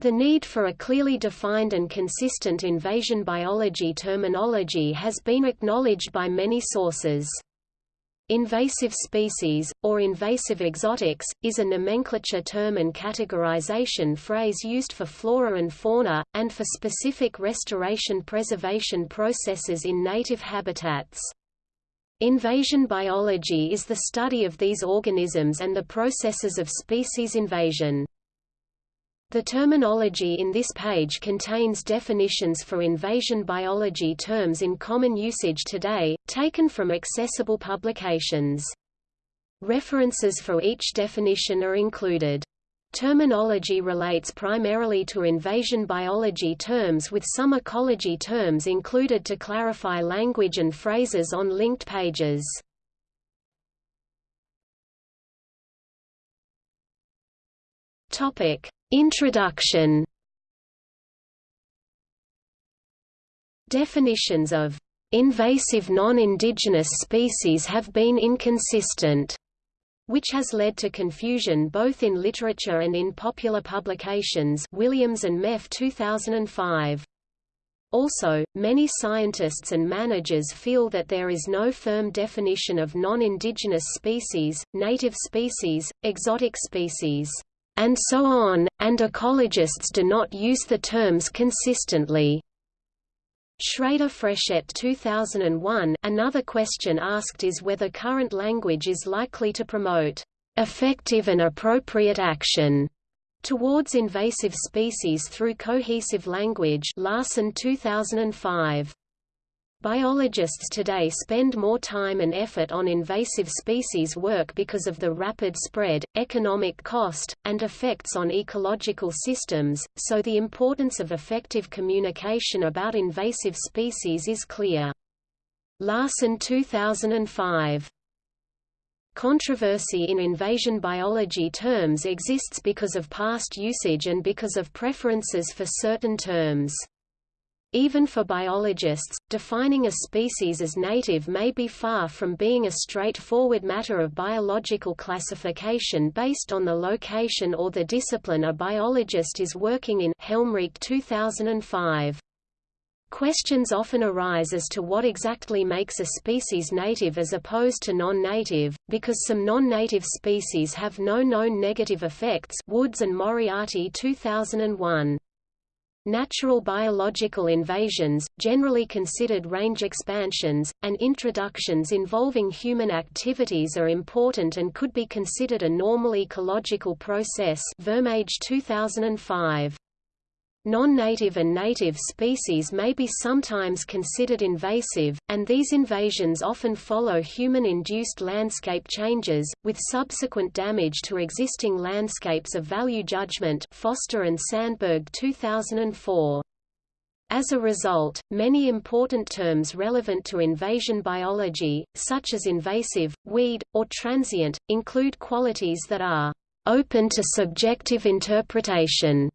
The need for a clearly defined and consistent invasion biology terminology has been acknowledged by many sources. Invasive species, or invasive exotics, is a nomenclature term and categorization phrase used for flora and fauna, and for specific restoration preservation processes in native habitats. Invasion biology is the study of these organisms and the processes of species invasion. The terminology in this page contains definitions for invasion biology terms in common usage today, taken from accessible publications. References for each definition are included. Terminology relates primarily to invasion biology terms with some ecology terms included to clarify language and phrases on linked pages. Topic: Introduction. Definitions of invasive non-indigenous species have been inconsistent, which has led to confusion both in literature and in popular publications. Williams and Meffe 2005. Also, many scientists and managers feel that there is no firm definition of non-indigenous species, native species, exotic species and so on, and ecologists do not use the terms consistently. Shrader Frechette 2001 Another question asked is whether current language is likely to promote effective and appropriate action towards invasive species through cohesive language Larson 2005. Biologists today spend more time and effort on invasive species work because of the rapid spread, economic cost, and effects on ecological systems, so the importance of effective communication about invasive species is clear. Larson 2005 Controversy in invasion biology terms exists because of past usage and because of preferences for certain terms. Even for biologists, defining a species as native may be far from being a straightforward matter of biological classification based on the location or the discipline a biologist is working in Helmreich 2005. Questions often arise as to what exactly makes a species native as opposed to non-native, because some non-native species have no known negative effects Woods and Moriarty 2001. Natural biological invasions, generally considered range expansions, and introductions involving human activities are important and could be considered a normal ecological process Vermeij 2005. Non-native and native species may be sometimes considered invasive, and these invasions often follow human-induced landscape changes, with subsequent damage to existing landscapes of value judgment Foster and Sandberg 2004. As a result, many important terms relevant to invasion biology, such as invasive, weed, or transient, include qualities that are open to subjective interpretation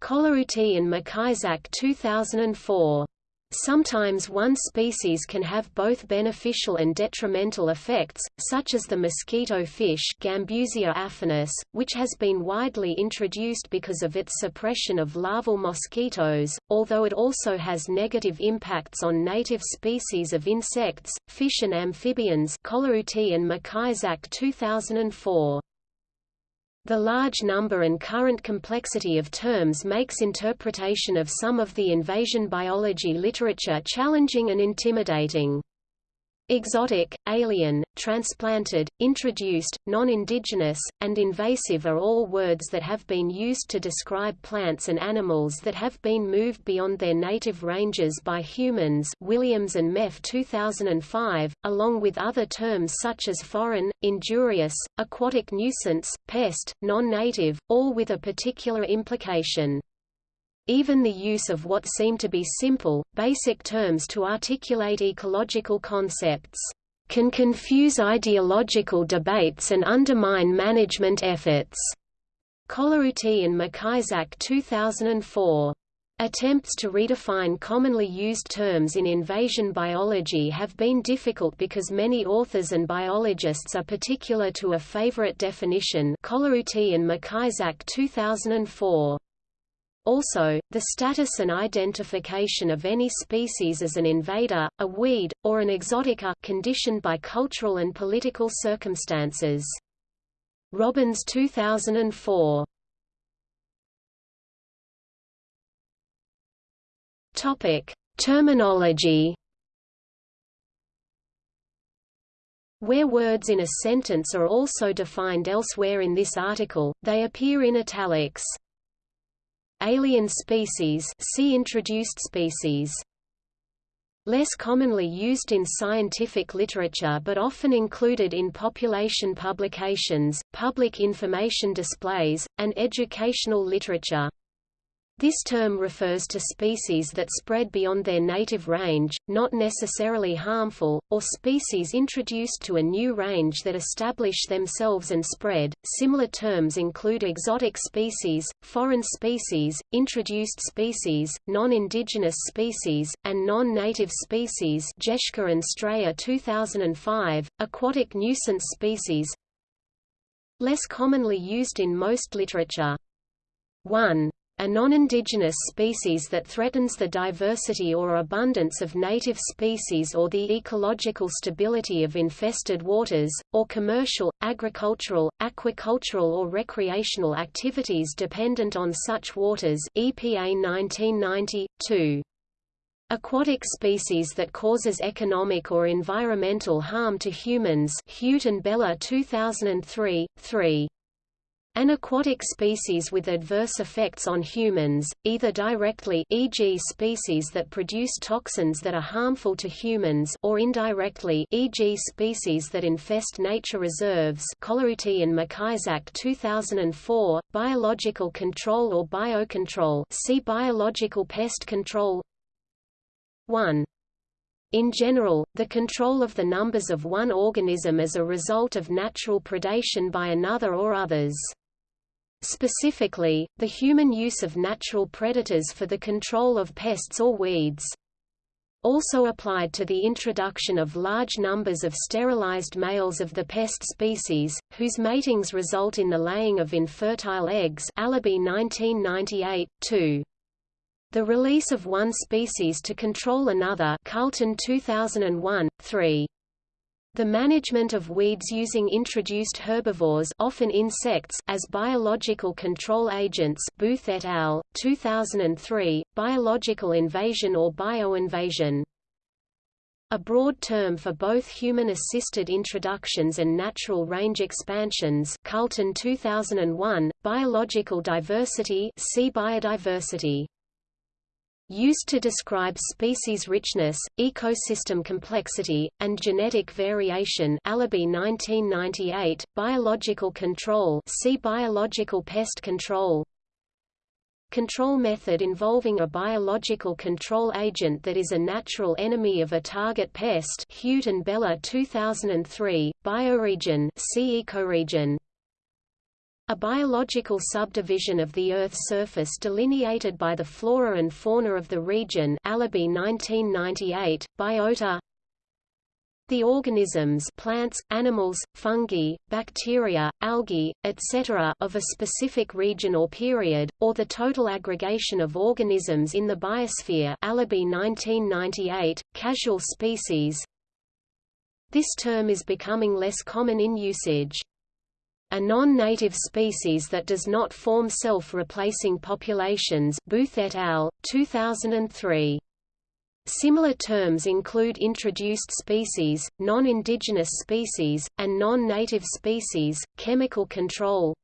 Colautti and MacIsaac 2004. Sometimes one species can have both beneficial and detrimental effects, such as the mosquito fish Gambusia affinis, which has been widely introduced because of its suppression of larval mosquitoes, although it also has negative impacts on native species of insects, fish and amphibians Colautti and MacIsaac 2004. The large number and current complexity of terms makes interpretation of some of the invasion biology literature challenging and intimidating. Exotic, alien, transplanted, introduced, non-indigenous, and invasive are all words that have been used to describe plants and animals that have been moved beyond their native ranges by humans Williams and Meffe 2005, along with other terms such as foreign, injurious, aquatic nuisance, pest, non-native, all with a particular implication. Even the use of what seem to be simple, basic terms to articulate ecological concepts can confuse ideological debates and undermine management efforts. Colautti and MacIsaac 2004. Attempts to redefine commonly used terms in invasion biology have been difficult because many authors and biologists are particular to a favorite definition Colautti and MacIsaac 2004. Also, the status and identification of any species as an invader, a weed, or an exotic are conditioned by cultural and political circumstances. Robbins 2004 Topic: Terminology. Where words in a sentence are also defined elsewhere in this article, they appear in italics. Alien species see introduced species. Less commonly used in scientific literature but often included in population publications, public information displays, and educational literature. This term refers to species that spread beyond their native range, not necessarily harmful, or species introduced to a new range that establish themselves and spread. Similar terms include exotic species, foreign species, introduced species, non-indigenous species, and non-native species. Jeschke and Strayer 2005, aquatic nuisance species. Less commonly used in most literature. 1 a non-indigenous species that threatens the diversity or abundance of native species or the ecological stability of infested waters, or commercial, agricultural, aquacultural or recreational activities dependent on such waters EPA 1990, 2. Aquatic species that causes economic or environmental harm to humans Hute and Bella 2003, 3. An aquatic species with adverse effects on humans, either directly e.g. species that produce toxins that are harmful to humans or indirectly e.g. species that infest nature reserves Colautti and MacIsaac 2004, biological control or biocontrol see biological pest control 1. In general, the control of the numbers of one organism as a result of natural predation by another or others. Specifically, the human use of natural predators for the control of pests or weeds. Also applied to the introduction of large numbers of sterilized males of the pest species, whose matings result in the laying of infertile eggs Allaby 1998, 2. The release of one species to control another Carlton 2001, 3. The management of weeds using introduced herbivores often insects as biological control agents Booth et al., 2003, biological invasion or bioinvasion. A broad term for both human-assisted introductions and natural range expansions Carlton 2001, biological diversity see biodiversity used to describe species richness, ecosystem complexity, and genetic variation Allaby 1998, biological control see biological pest control. Control method involving a biological control agent that is a natural enemy of a target pest Hute and Bella 2003, bioregion see a biological subdivision of the Earth's surface delineated by the flora and fauna of the region Allaby 1998, biota the organisms plants, animals, fungi, bacteria, algae, etc. of a specific region or period, or the total aggregation of organisms in the biosphere Allaby 1998, casual species This term is becoming less common in usage a non-native species that does not form self-replacing populations Booth et al., 2003. Similar terms include introduced species, non-indigenous species, and non-native species, chemical control,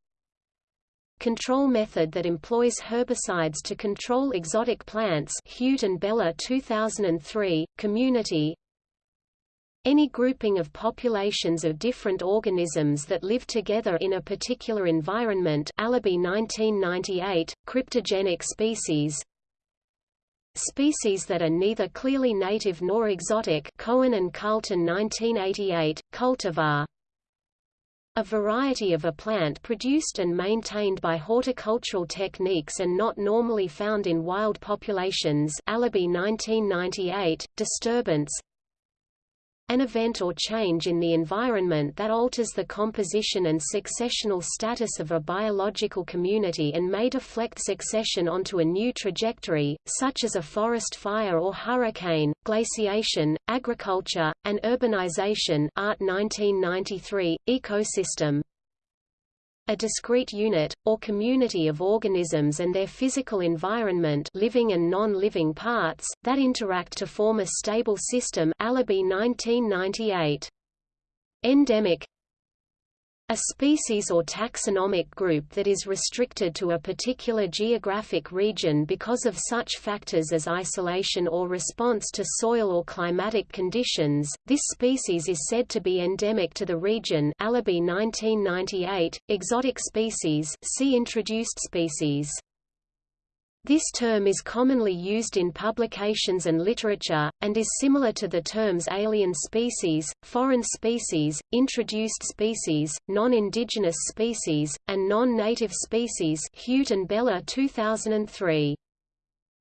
control method that employs herbicides to control exotic plants Hute and Bella 2003, community, any grouping of populations of different organisms that live together in a particular environment Allaby 1998, cryptogenic species. Species that are neither clearly native nor exotic Cohen and Carlton 1988, cultivar. A variety of a plant produced and maintained by horticultural techniques and not normally found in wild populations Allaby 1998, disturbance an event or change in the environment that alters the composition and successional status of a biological community and may deflect succession onto a new trajectory, such as a forest fire or hurricane, glaciation, agriculture, and urbanization Art 1993, ecosystem, a discrete unit, or community of organisms and their physical environment living and non-living parts, that interact to form a stable system Allaby 1998. Endemic a species or taxonomic group that is restricted to a particular geographic region because of such factors as isolation or response to soil or climatic conditions. This species is said to be endemic to the region. Allaby 1998. Exotic species. See introduced species. This term is commonly used in publications and literature, and is similar to the terms alien species, foreign species, introduced species, non-indigenous species, and non-native species Hute and Bella 2003.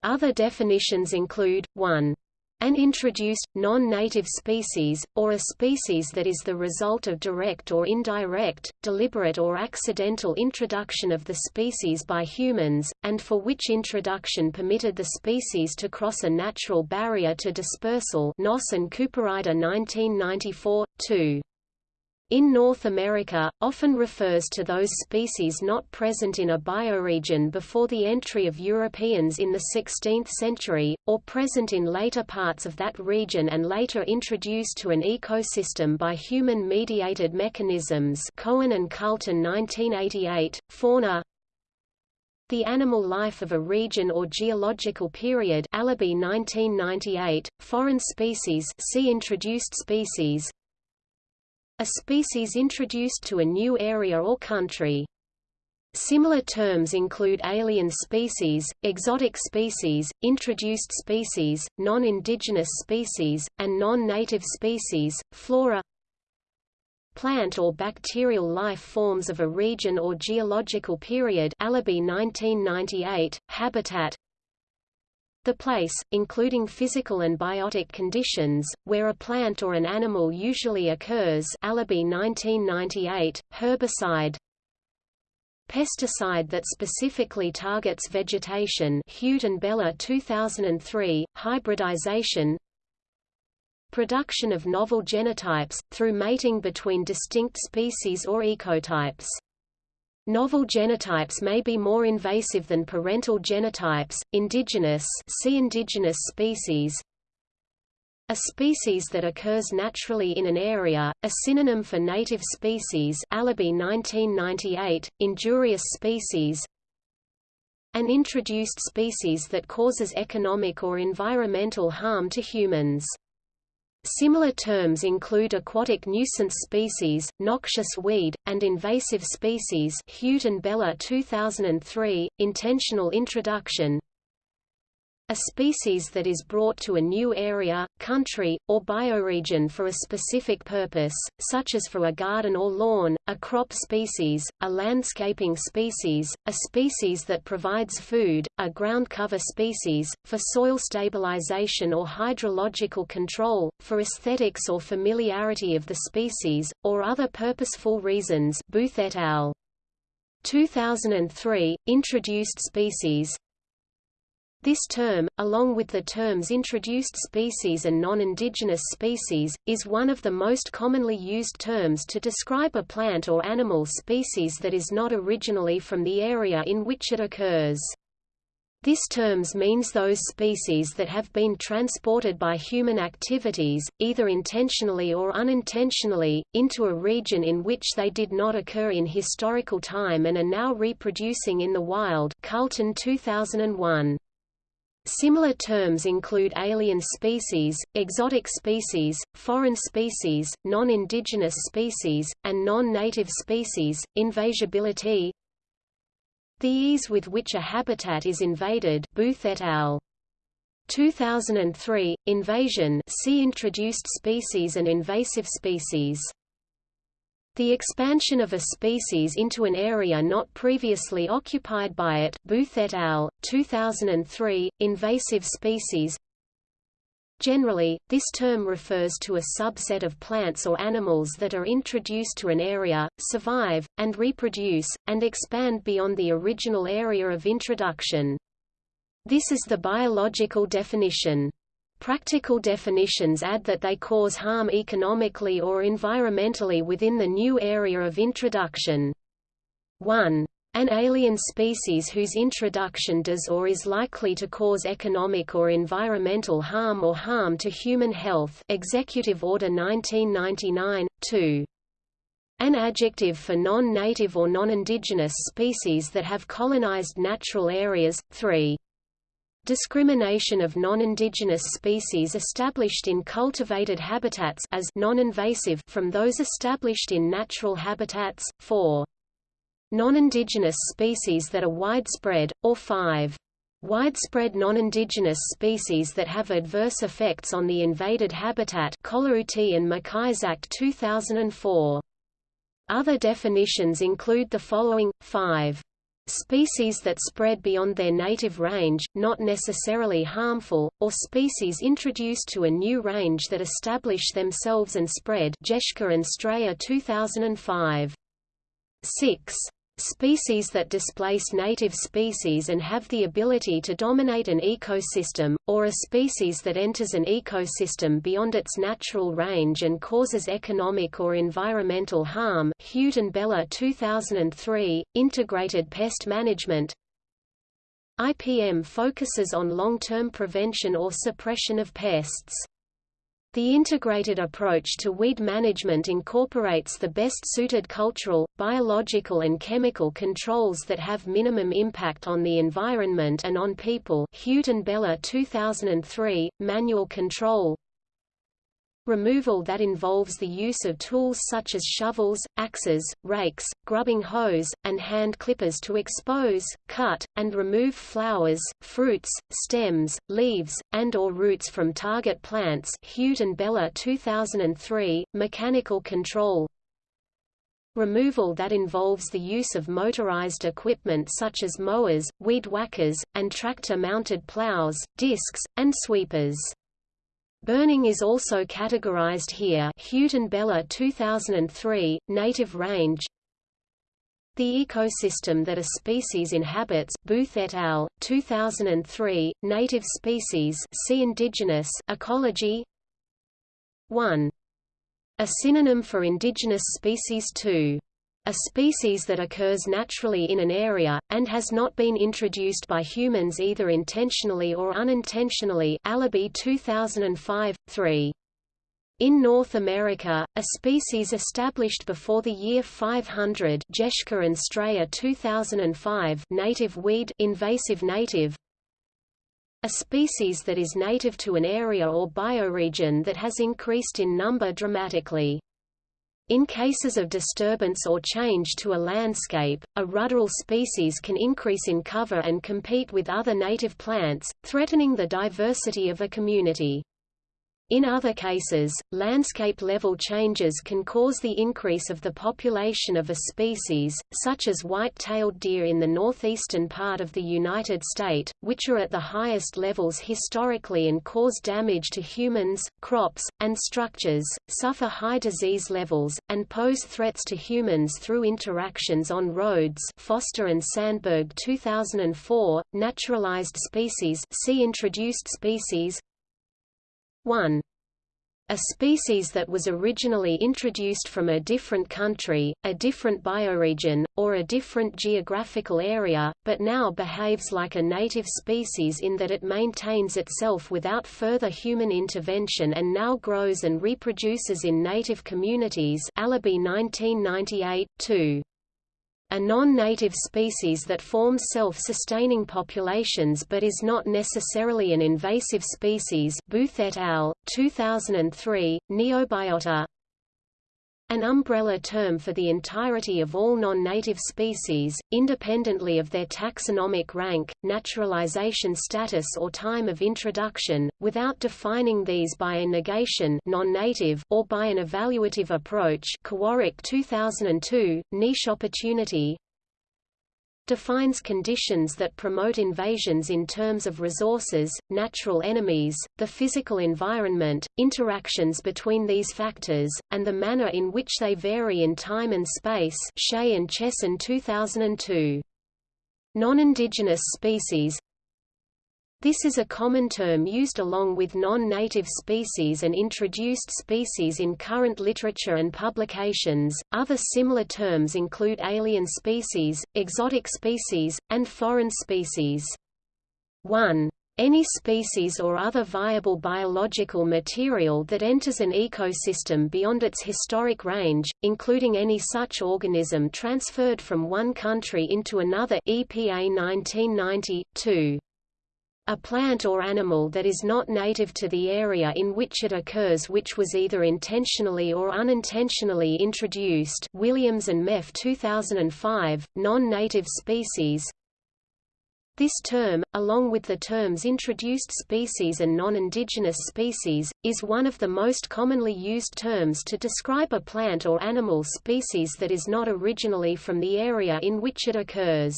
Other definitions include, 1. An introduced, non-native species, or a species that is the result of direct or indirect, deliberate or accidental introduction of the species by humans, and for which introduction permitted the species to cross a natural barrier to dispersal Noss and Cooperrider 1994, 2 in North America, often refers to those species not present in a bioregion before the entry of Europeans in the 16th century, or present in later parts of that region and later introduced to an ecosystem by human-mediated mechanisms. Cohen and Carlton 1988, Fauna, the animal life of a region or geological period Allaby 1998, foreign species see introduced species a species introduced to a new area or country. Similar terms include alien species, exotic species, introduced species, non-indigenous species, and non-native species, flora plant or bacterial life forms of a region or geological period Allaby 1998, habitat the place, including physical and biotic conditions, where a plant or an animal usually occurs Allaby 1998, herbicide. Pesticide that specifically targets vegetation Hute and Bella 2003, hybridization. Production of novel genotypes, through mating between distinct species or ecotypes Novel genotypes may be more invasive than parental genotypes. Indigenous, see indigenous species. A species that occurs naturally in an area, a synonym for native species. Allaby 1998. Injurious species. An introduced species that causes economic or environmental harm to humans. Similar terms include aquatic nuisance species, noxious weed, and invasive species Hute and Bella 2003, intentional introduction, a species that is brought to a new area, country, or bioregion for a specific purpose, such as for a garden or lawn, a crop species, a landscaping species, a species that provides food, a ground cover species, for soil stabilization or hydrological control, for aesthetics or familiarity of the species, or other purposeful reasons Booth et al. 2003, introduced species, this term, along with the terms introduced species and non-indigenous species, is one of the most commonly used terms to describe a plant or animal species that is not originally from the area in which it occurs. This terms means those species that have been transported by human activities, either intentionally or unintentionally, into a region in which they did not occur in historical time and are now reproducing in the wild Carlton 2001. Similar terms include alien species, exotic species, foreign species, non-indigenous species, and non-native species, invasibility The ease with which a habitat is invaded Booth et al. 2003, invasion see introduced species and invasive species the expansion of a species into an area not previously occupied by it Booth et al., 2003, invasive species Generally, this term refers to a subset of plants or animals that are introduced to an area, survive, and reproduce, and expand beyond the original area of introduction. This is the biological definition. Practical definitions add that they cause harm economically or environmentally within the new area of introduction. 1. An alien species whose introduction does or is likely to cause economic or environmental harm or harm to human health Executive Order 1999, 2. An adjective for non-native or non-indigenous species that have colonized natural areas, 3. Discrimination of non-indigenous species established in cultivated habitats as non-invasive from those established in natural habitats, 4. Non-indigenous species that are widespread, or 5. Widespread non-indigenous species that have adverse effects on the invaded habitat Colautti and MacIsaac 2004. Other definitions include the following, 5. Species that spread beyond their native range, not necessarily harmful, or species introduced to a new range that establish themselves and spread Jeschke and Strayer 2005. 6. Species that displace native species and have the ability to dominate an ecosystem, or a species that enters an ecosystem beyond its natural range and causes economic or environmental harm Hute and Bella 2003, Integrated Pest Management IPM focuses on long-term prevention or suppression of pests. The integrated approach to weed management incorporates the best-suited cultural, biological and chemical controls that have minimum impact on the environment and on people. Hute and Bella 2003, Manual Control Removal that involves the use of tools such as shovels, axes, rakes, grubbing hoes, and hand clippers to expose, cut, and remove flowers, fruits, stems, leaves, and or roots from target plants Hute and Bella 2003, Mechanical control Removal that involves the use of motorized equipment such as mowers, weed whackers, and tractor-mounted plows, discs, and sweepers. Burning is also categorized here Hute and Bella 2003, Native Range The ecosystem that a species inhabits Booth et al., 2003, Native Species see Indigenous Ecology 1. A synonym for indigenous species 2 a species that occurs naturally in an area, and has not been introduced by humans either intentionally or unintentionally Alibi 2005, 3. In North America, a species established before the year 500 Jeschke and Strayer 2005 native weed invasive native a species that is native to an area or bioregion that has increased in number dramatically. In cases of disturbance or change to a landscape, a ruderal species can increase in cover and compete with other native plants, threatening the diversity of a community. In other cases, landscape-level changes can cause the increase of the population of a species, such as white-tailed deer in the northeastern part of the United States, which are at the highest levels historically and cause damage to humans, crops, and structures, suffer high disease levels, and pose threats to humans through interactions on roads Foster and Sandberg 2004, Naturalized species see Introduced species 1. A species that was originally introduced from a different country, a different bioregion, or a different geographical area, but now behaves like a native species in that it maintains itself without further human intervention and now grows and reproduces in native communities Alibi 1998, 2 a non-native species that forms self-sustaining populations but is not necessarily an invasive species Booth et al., 2003, Neobiota an umbrella term for the entirety of all non-native species, independently of their taxonomic rank, naturalization status or time of introduction, without defining these by a negation non-native or by an evaluative approach. Kowarik 2002, Niche Opportunity defines conditions that promote invasions in terms of resources, natural enemies, the physical environment, interactions between these factors, and the manner in which they vary in time and space Shea and Chesson 2002. Non-indigenous species this is a common term used along with non-native species and introduced species in current literature and publications. Other similar terms include alien species, exotic species, and foreign species. 1. Any species or other viable biological material that enters an ecosystem beyond its historic range, including any such organism transferred from one country into another EPA 1990, 2. A plant or animal that is not native to the area in which it occurs which was either intentionally or unintentionally introduced Williams and Meffe 2005, non-native species This term, along with the terms introduced species and non-indigenous species, is one of the most commonly used terms to describe a plant or animal species that is not originally from the area in which it occurs.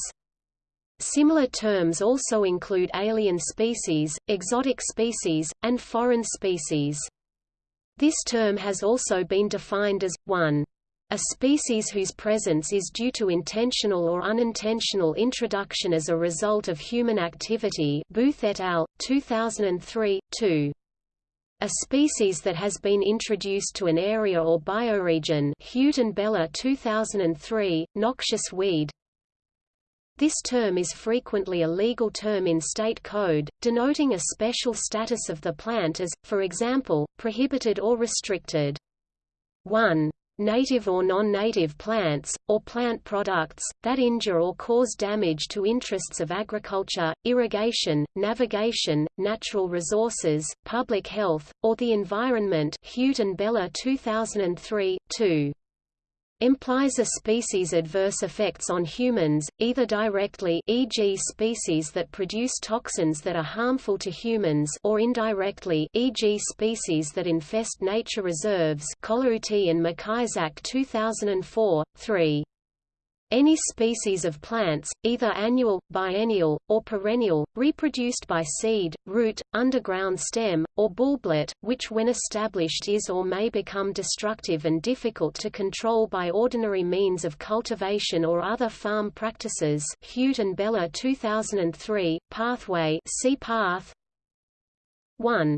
Similar terms also include alien species, exotic species, and foreign species. This term has also been defined as, 1. A species whose presence is due to intentional or unintentional introduction as a result of human activity Booth et al., 2003, 2. A species that has been introduced to an area or bioregion Hute and Bella 2003, noxious weed this term is frequently a legal term in state code, denoting a special status of the plant as, for example, prohibited or restricted. 1 native or non-native plants, or plant products, that injure or cause damage to interests of agriculture, irrigation, navigation, natural resources, public health, or the environment. Hute and Bella 2003, 2 implies a species' adverse effects on humans, either directly e.g. species that produce toxins that are harmful to humans or indirectly e.g. species that infest nature reserves Colucci and MacIsaac 2004, 3. Any species of plants, either annual, biennial, or perennial, reproduced by seed, root, underground stem, or bulblet, which when established is or may become destructive and difficult to control by ordinary means of cultivation or other farm practices. Hute and Bella 2003, Pathway see Path 1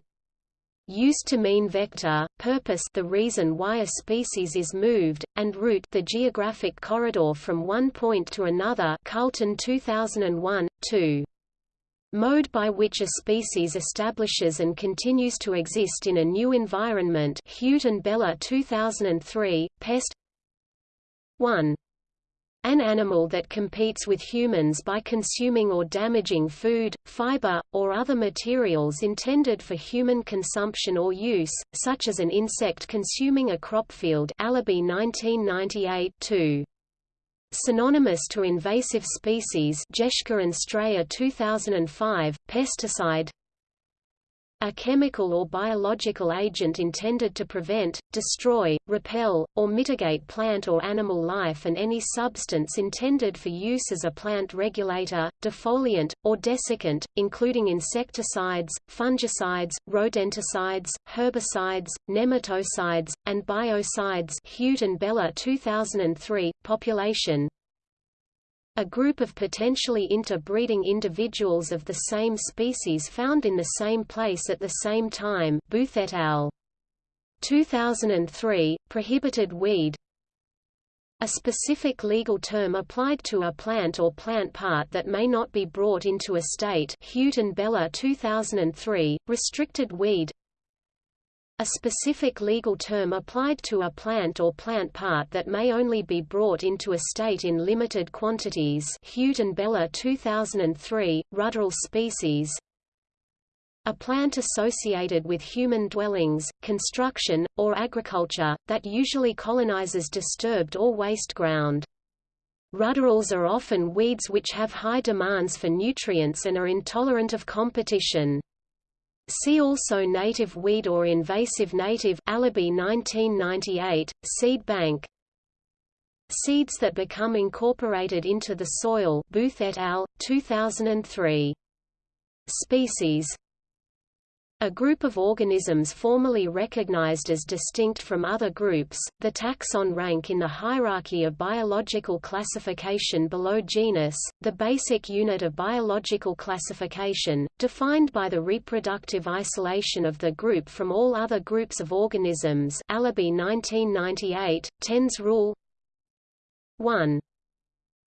used to mean vector, purpose the reason why a species is moved, and route the geographic corridor from one point to another Carlton 2001, 2. Mode by which a species establishes and continues to exist in a new environment Hute and Bella 2003, Pest 1. An animal that competes with humans by consuming or damaging food, fiber, or other materials intended for human consumption or use, such as an insect consuming a crop field Alibi 1998 2. Synonymous to invasive species Jeschke and Strayer 2005, pesticide a chemical or biological agent intended to prevent, destroy, repel, or mitigate plant or animal life and any substance intended for use as a plant regulator, defoliant, or desiccant, including insecticides, fungicides, rodenticides, herbicides, nematocides, and biocides. Hute and Bella 2003, population, a group of potentially interbreeding individuals of the same species found in the same place at the same time Booth et al. 2003, prohibited weed a specific legal term applied to a plant or plant part that may not be brought into a state Hute and Bella 2003, restricted weed a specific legal term applied to a plant or plant part that may only be brought into a state in limited quantities Hute and Bella 2003, ruderal species a plant associated with human dwellings, construction, or agriculture, that usually colonizes disturbed or waste ground. Ruderals are often weeds which have high demands for nutrients and are intolerant of competition. See also native weed or invasive native Alibi 1998, seed bank seeds that become incorporated into the soil Booth et al., 2003. Species a group of organisms formally recognized as distinct from other groups, the taxon rank in the hierarchy of biological classification below genus, the basic unit of biological classification, defined by the reproductive isolation of the group from all other groups of organisms Allaby 1998, Tens rule. 1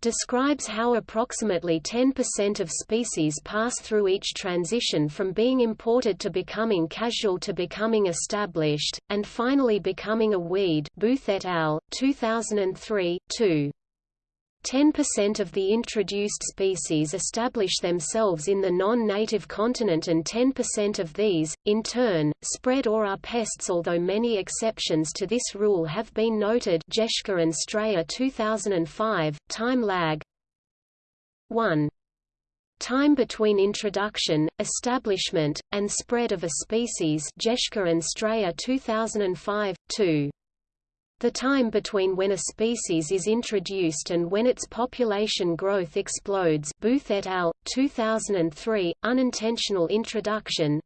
describes how approximately 10% of species pass through each transition from being imported to becoming casual to becoming established, and finally becoming a weed Booth et al., 2003, 2. 10% of the introduced species establish themselves in the non-native continent and 10% of these, in turn, spread or are pests although many exceptions to this rule have been noted Jeschke and Strayer 2005, time lag 1. Time between introduction, establishment, and spread of a species Jeschke and Strayer 2005, 2. The time between when a species is introduced and when its population growth explodes Booth et al., 2003, unintentional introduction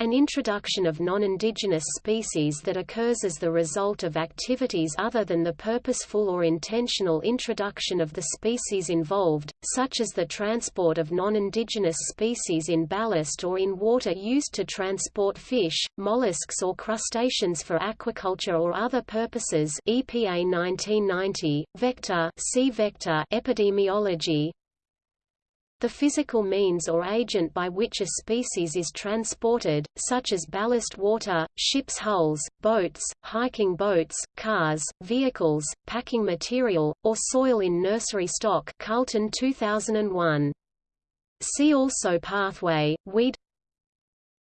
an introduction of non-indigenous species that occurs as the result of activities other than the purposeful or intentional introduction of the species involved, such as the transport of non-indigenous species in ballast or in water used to transport fish, mollusks or crustaceans for aquaculture or other purposes EPA 1990, Vector, C. Vector Epidemiology, the physical means or agent by which a species is transported, such as ballast water, ship's hulls, boats, hiking boats, cars, vehicles, packing material, or soil in nursery stock Carlton 2001. See also pathway, weed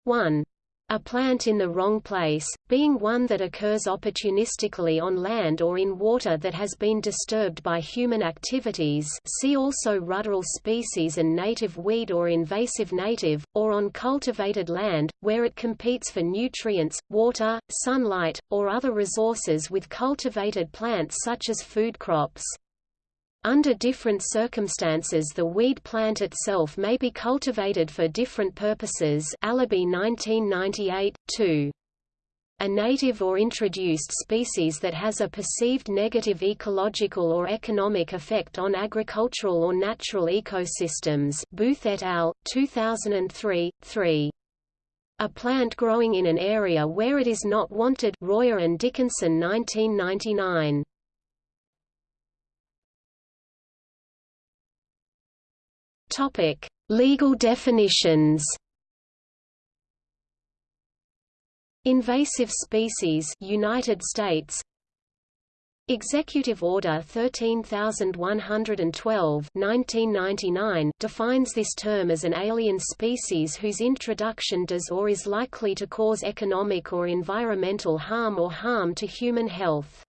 1. A plant in the wrong place, being one that occurs opportunistically on land or in water that has been disturbed by human activities see also ruderal species and native weed or invasive native, or on cultivated land, where it competes for nutrients, water, sunlight, or other resources with cultivated plants such as food crops. Under different circumstances the weed plant itself may be cultivated for different purposes Allaby 1998, 2. A native or introduced species that has a perceived negative ecological or economic effect on agricultural or natural ecosystems Booth et al., 2003, 3. A plant growing in an area where it is not wanted Royer and Dickinson 1999. Topic: Legal definitions. Invasive species, United States. Executive Order 13112 1999 defines this term as an alien species whose introduction does or is likely to cause economic or environmental harm or harm to human health.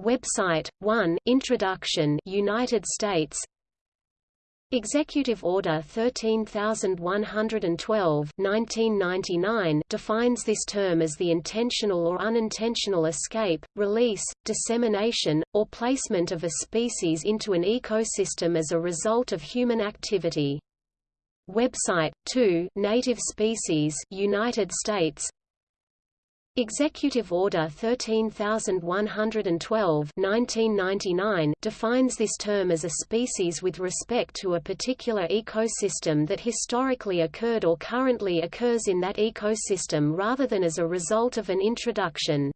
Website 1 Introduction United States Executive Order 13112 1999 defines this term as the intentional or unintentional escape, release, dissemination, or placement of a species into an ecosystem as a result of human activity. Website 2 Native Species United States Executive Order 13112 1999 defines this term as a species with respect to a particular ecosystem that historically occurred or currently occurs in that ecosystem rather than as a result of an introduction.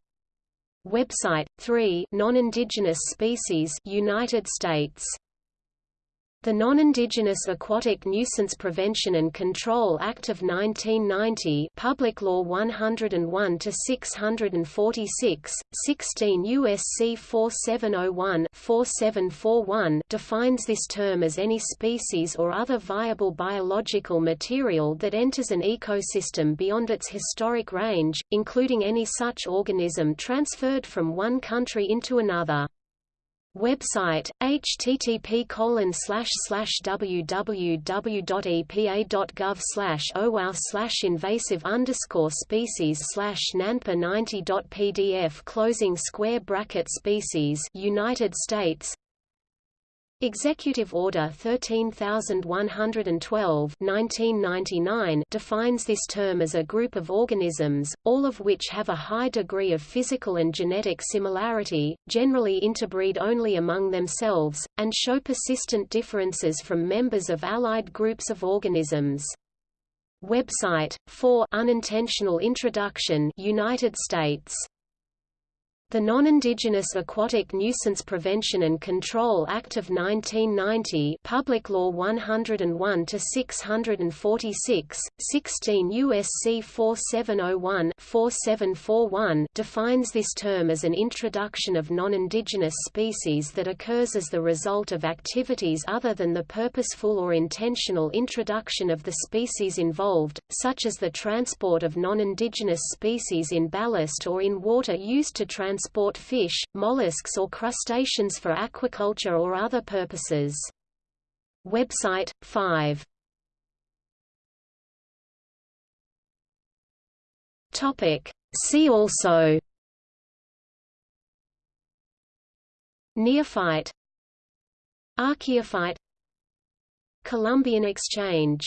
Website 3 Non-indigenous species United States the Non-Indigenous Aquatic Nuisance Prevention and Control Act of 1990 Public Law 101-646, 16 U.S.C. 4701-4741 defines this term as any species or other viable biological material that enters an ecosystem beyond its historic range, including any such organism transferred from one country into another. Website http colon www.epa.gov slash owow slash invasive underscore species slash nanpa 90.pdf closing square bracket species United States Executive Order 13112 1999 defines this term as a group of organisms, all of which have a high degree of physical and genetic similarity, generally interbreed only among themselves, and show persistent differences from members of allied groups of organisms. Website, for unintentional introduction United States the Non-Indigenous Aquatic Nuisance Prevention and Control Act of 1990 Public Law 101-646, 16 U.S.C. 4701-4741 defines this term as an introduction of non-indigenous species that occurs as the result of activities other than the purposeful or intentional introduction of the species involved, such as the transport of non-indigenous species in ballast or in water used to transport transport fish, mollusks or crustaceans for aquaculture or other purposes. Website 5 Topic. See also. Neophyte. Archaeophyte. Columbian Exchange